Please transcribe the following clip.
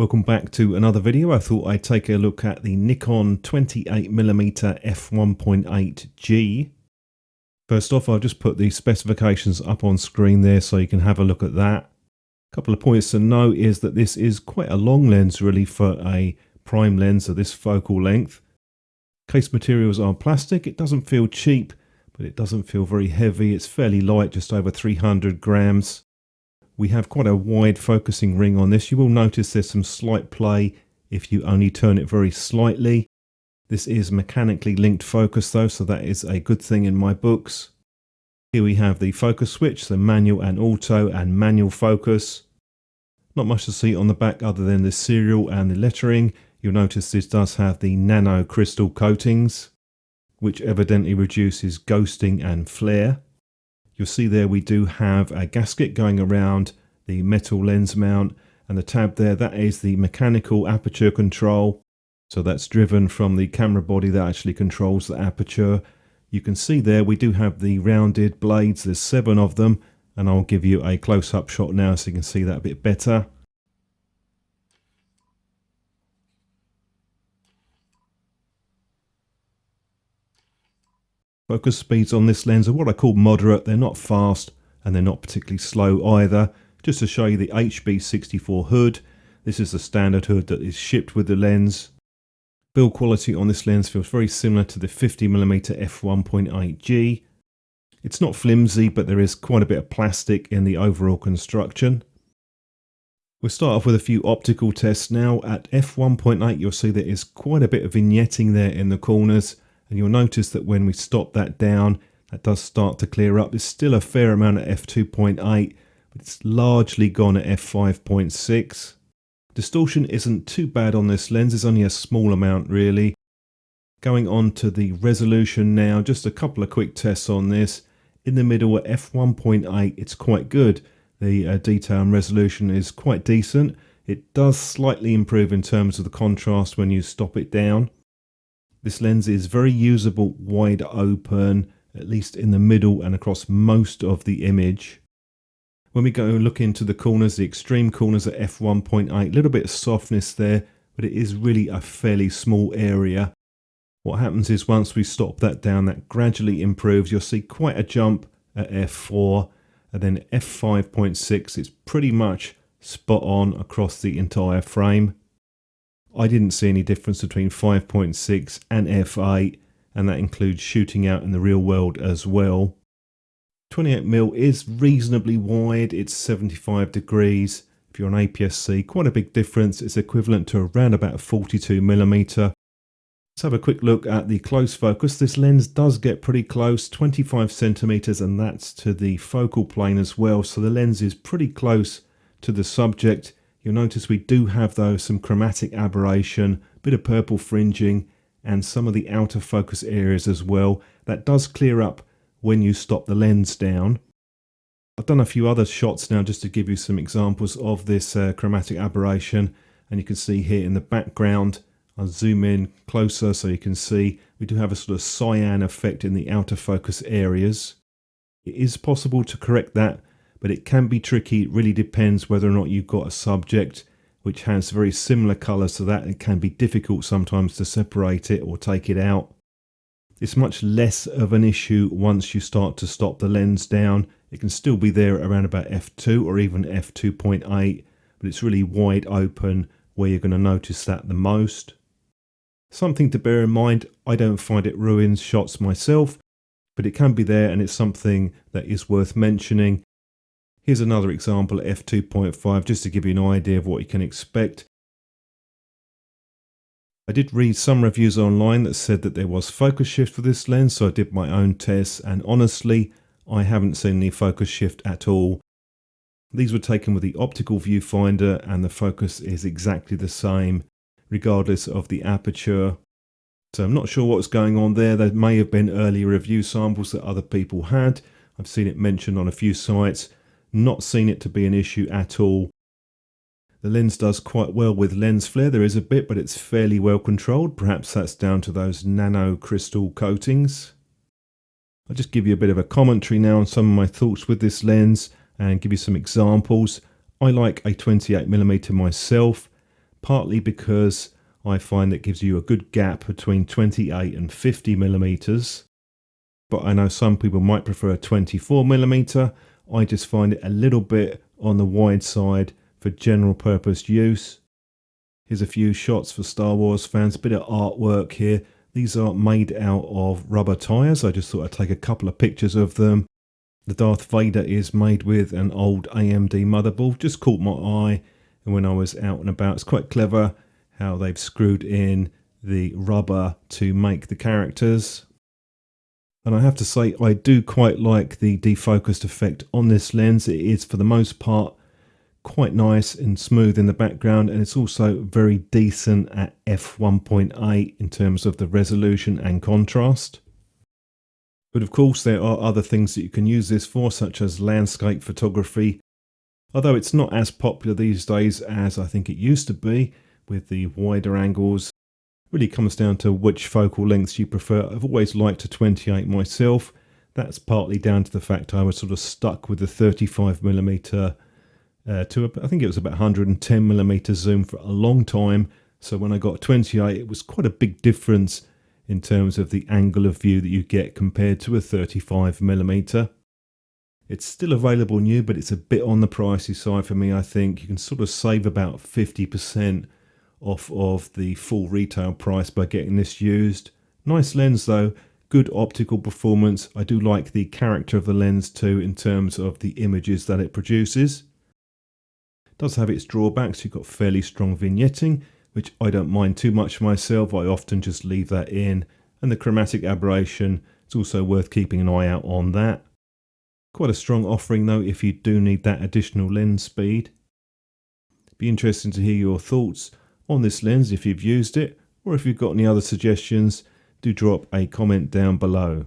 Welcome back to another video. I thought I'd take a look at the Nikon 28mm f1.8G. First off, I'll just put the specifications up on screen there so you can have a look at that. A couple of points to note is that this is quite a long lens really for a prime lens of this focal length. Case materials are plastic. It doesn't feel cheap, but it doesn't feel very heavy. It's fairly light, just over 300 grams. We have quite a wide focusing ring on this. You will notice there's some slight play if you only turn it very slightly. This is mechanically linked focus though, so that is a good thing in my books. Here we have the focus switch, the manual and auto and manual focus. Not much to see on the back other than the serial and the lettering. You'll notice this does have the nano crystal coatings, which evidently reduces ghosting and flare. You'll see there we do have a gasket going around the metal lens mount and the tab there, that is the mechanical aperture control. So that's driven from the camera body that actually controls the aperture. You can see there we do have the rounded blades, there's seven of them, and I'll give you a close-up shot now so you can see that a bit better. Focus speeds on this lens are what I call moderate. They're not fast and they're not particularly slow either. Just to show you the HB64 hood. This is the standard hood that is shipped with the lens. Build quality on this lens feels very similar to the 50mm f1.8G. It's not flimsy, but there is quite a bit of plastic in the overall construction. We'll start off with a few optical tests now. At f1.8 you'll see there is quite a bit of vignetting there in the corners and you'll notice that when we stop that down that does start to clear up. There's still a fair amount at f2.8 but it's largely gone at f5.6. Distortion isn't too bad on this lens, it's only a small amount really. Going on to the resolution now, just a couple of quick tests on this. In the middle at f1.8 it's quite good. The uh, detail and resolution is quite decent. It does slightly improve in terms of the contrast when you stop it down. This lens is very usable wide open, at least in the middle and across most of the image. When we go look into the corners, the extreme corners at f1.8, a little bit of softness there, but it is really a fairly small area. What happens is once we stop that down, that gradually improves. You'll see quite a jump at f4 and then f5.6. It's pretty much spot on across the entire frame. I didn't see any difference between 5.6 and f8 and that includes shooting out in the real world as well. 28mm is reasonably wide, it's 75 degrees. If you're on APS-C, quite a big difference. It's equivalent to around about 42mm. Let's have a quick look at the close focus. This lens does get pretty close, 25 centimeters, and that's to the focal plane as well. So the lens is pretty close to the subject. You'll notice we do have though some chromatic aberration, a bit of purple fringing and some of the outer focus areas as well. That does clear up when you stop the lens down. I've done a few other shots now just to give you some examples of this uh, chromatic aberration and you can see here in the background I'll zoom in closer so you can see we do have a sort of cyan effect in the outer focus areas. It is possible to correct that but it can be tricky. It really depends whether or not you've got a subject which has very similar colours to that. It can be difficult sometimes to separate it or take it out. It's much less of an issue once you start to stop the lens down. It can still be there around about f2 or even f2.8, but it's really wide open where you're going to notice that the most. Something to bear in mind, I don't find it ruins shots myself, but it can be there and it's something that is worth mentioning Here's another example at f2.5 just to give you an idea of what you can expect. I did read some reviews online that said that there was focus shift for this lens so I did my own tests and honestly I haven't seen any focus shift at all. These were taken with the optical viewfinder and the focus is exactly the same regardless of the aperture. So I'm not sure what's going on there. There may have been earlier review samples that other people had. I've seen it mentioned on a few sites not seen it to be an issue at all. The lens does quite well with lens flare. There is a bit, but it's fairly well controlled. Perhaps that's down to those nano crystal coatings. I'll just give you a bit of a commentary now on some of my thoughts with this lens and give you some examples. I like a 28mm myself, partly because I find it gives you a good gap between 28 and 50 millimeters. But I know some people might prefer a 24 millimeter. I just find it a little bit on the wide side for general purpose use. Here's a few shots for Star Wars fans, a bit of artwork here. These are made out of rubber tyres. I just thought I'd take a couple of pictures of them. The Darth Vader is made with an old AMD motherboard, just caught my eye and when I was out and about. It's quite clever how they've screwed in the rubber to make the characters. And I have to say, I do quite like the defocused effect on this lens. It is, for the most part, quite nice and smooth in the background and it's also very decent at f1.8 in terms of the resolution and contrast. But of course there are other things that you can use this for such as landscape photography although it's not as popular these days as I think it used to be with the wider angles. Really comes down to which focal lengths you prefer. I've always liked a 28 myself. That's partly down to the fact I was sort of stuck with the 35mm uh, to a, I think it was about 110 millimeter zoom for a long time. So when I got 28, it was quite a big difference in terms of the angle of view that you get compared to a 35 millimeter. It's still available new, but it's a bit on the pricey side for me, I think. You can sort of save about 50% off of the full retail price by getting this used. Nice lens though, good optical performance. I do like the character of the lens too in terms of the images that it produces does have its drawbacks. You've got fairly strong vignetting, which I don't mind too much myself. I often just leave that in. And the chromatic aberration, it's also worth keeping an eye out on that. Quite a strong offering though if you do need that additional lens speed. Be interesting to hear your thoughts on this lens if you've used it or if you've got any other suggestions do drop a comment down below.